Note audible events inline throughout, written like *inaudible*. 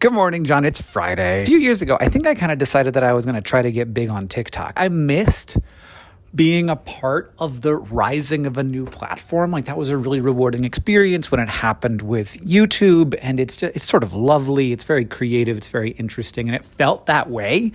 Good morning, John. It's Friday. A few years ago, I think I kind of decided that I was going to try to get big on TikTok. I missed being a part of the rising of a new platform. Like that was a really rewarding experience when it happened with YouTube and it's just, it's sort of lovely, it's very creative, it's very interesting and it felt that way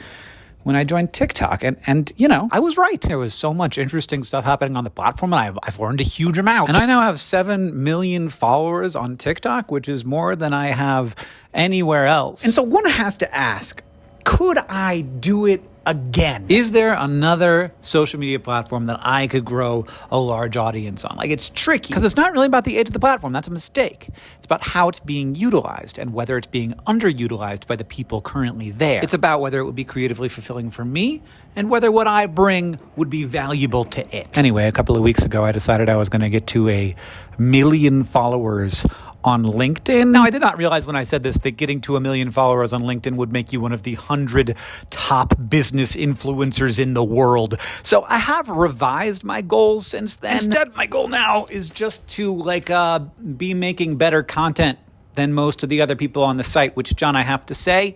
when I joined TikTok. And, and, you know, I was right. There was so much interesting stuff happening on the platform, and I've, I've learned a huge amount. And I now have 7 million followers on TikTok, which is more than I have anywhere else. And so one has to ask could I do it again. Is there another social media platform that I could grow a large audience on? Like it's tricky because it's not really about the age of the platform. That's a mistake. It's about how it's being utilized and whether it's being underutilized by the people currently there. It's about whether it would be creatively fulfilling for me and whether what I bring would be valuable to it. Anyway, a couple of weeks ago, I decided I was going to get to a million followers on LinkedIn. Now, I did not realize when I said this that getting to a million followers on LinkedIn would make you one of the hundred top business influencers in the world. So I have revised my goals since then. Instead, my goal now is just to like uh, be making better content than most of the other people on the site, which, John, I have to say,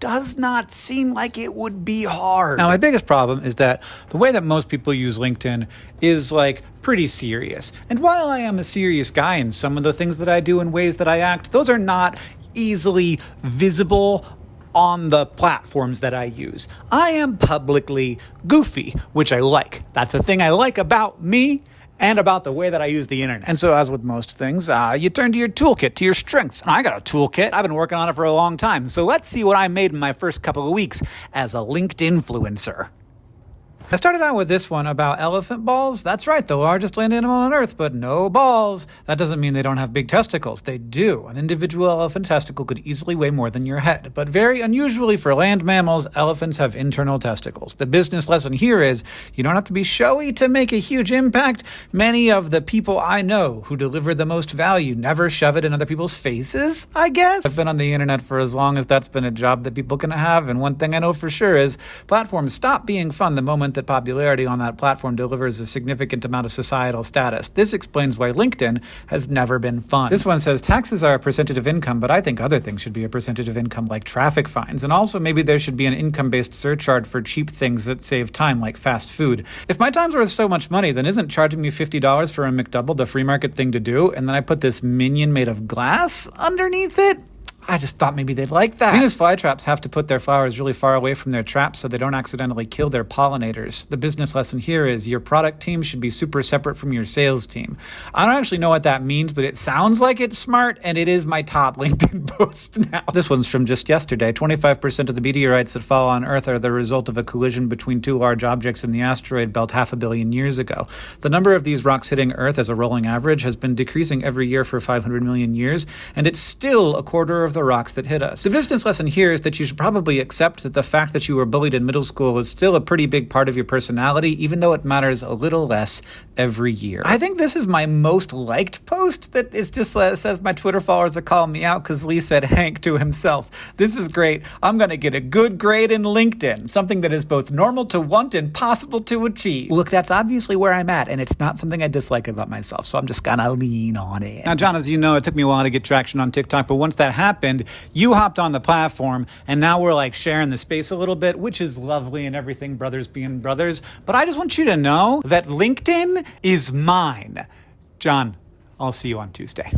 does not seem like it would be hard. Now, my biggest problem is that the way that most people use LinkedIn is like pretty serious. And while I am a serious guy in some of the things that I do and ways that I act, those are not easily visible on the platforms that I use. I am publicly goofy, which I like. That's a thing I like about me and about the way that I use the internet. And so, as with most things, uh, you turn to your toolkit, to your strengths. And I got a toolkit. I've been working on it for a long time. So let's see what I made in my first couple of weeks as a LinkedIn influencer. I started out with this one about elephant balls. That's right, the largest land animal on Earth, but no balls. That doesn't mean they don't have big testicles. They do. An individual elephant testicle could easily weigh more than your head. But very unusually for land mammals, elephants have internal testicles. The business lesson here is you don't have to be showy to make a huge impact. Many of the people I know who deliver the most value never shove it in other people's faces, I guess. I've been on the internet for as long as that's been a job that people can have, and one thing I know for sure is platforms stop being fun the moment that popularity on that platform delivers a significant amount of societal status. This explains why LinkedIn has never been fun. This one says taxes are a percentage of income, but I think other things should be a percentage of income like traffic fines. And also maybe there should be an income based surcharge for cheap things that save time like fast food. If my time's worth so much money, then isn't charging me $50 for a McDouble the free market thing to do? And then I put this minion made of glass underneath it? I just thought maybe they'd like that. Venus flytraps have to put their flowers really far away from their traps so they don't accidentally kill their pollinators. The business lesson here is your product team should be super separate from your sales team. I don't actually know what that means, but it sounds like it's smart, and it is my top *laughs* LinkedIn post now. This one's from just yesterday. 25% of the meteorites that fall on Earth are the result of a collision between two large objects in the asteroid belt half a billion years ago. The number of these rocks hitting Earth as a rolling average has been decreasing every year for 500 million years, and it's still a quarter of the rocks that hit us. The business lesson here is that you should probably accept that the fact that you were bullied in middle school is still a pretty big part of your personality, even though it matters a little less every year. I think this is my most liked post That is just uh, says my Twitter followers are calling me out because Lee said Hank to himself. This is great. I'm going to get a good grade in LinkedIn, something that is both normal to want and possible to achieve. Look, that's obviously where I'm at, and it's not something I dislike about myself, so I'm just going to lean on it. Now, John, as you know, it took me a while to get traction on TikTok, but once that happened, you hopped on the platform, and now we're like sharing the space a little bit, which is lovely and everything, brothers being brothers. But I just want you to know that LinkedIn is mine. John, I'll see you on Tuesday.